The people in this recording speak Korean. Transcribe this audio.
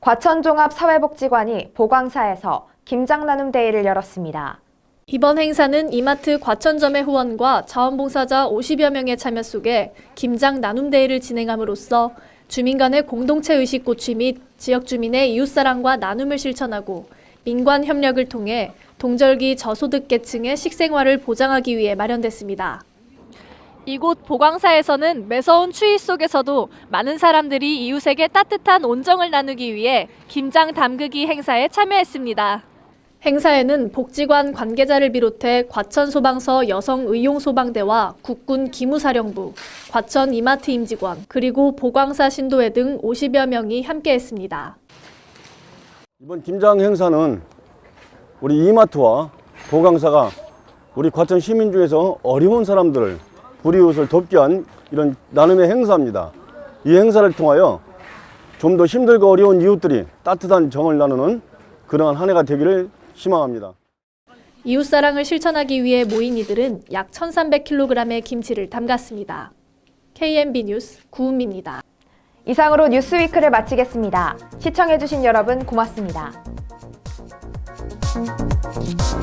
과천종합사회복지관이 보광사에서 김장나눔 대회를 열었습니다. 이번 행사는 이마트 과천점의 후원과 자원봉사자 50여 명의 참여 속에 김장 나눔 대회를 진행함으로써 주민 간의 공동체 의식 고취 및 지역 주민의 이웃사랑과 나눔을 실천하고 민관 협력을 통해 동절기 저소득계층의 식생활을 보장하기 위해 마련됐습니다. 이곳 보광사에서는 매서운 추위 속에서도 많은 사람들이 이웃에게 따뜻한 온정을 나누기 위해 김장 담그기 행사에 참여했습니다. 행사에는 복지관 관계자를 비롯해 과천소방서 여성의용소방대와 국군 기무사령부, 과천 이마트 임직원, 그리고 보광사 신도회 등 50여 명이 함께했습니다. 이번 김장 행사는 우리 이마트와 보강사가 우리 과천 시민 중에서 어려운 사람들을 불이웃을 돕기 위한 이런 나눔의 행사입니다. 이 행사를 통하여 좀 더 힘들고 어려운 이웃들이 따뜻한 정을 나누는 그러한 한 해가 되기를 희망합니다. 이웃사랑을 실천하기 위해 모인 이들은 약 1,300kg의 김치를 담갔습니다. KMB 뉴스 구은미입니다. 이상으로 뉴스위크를 마치겠습니다. 시청해주신 여러분 고맙습니다. Thank you.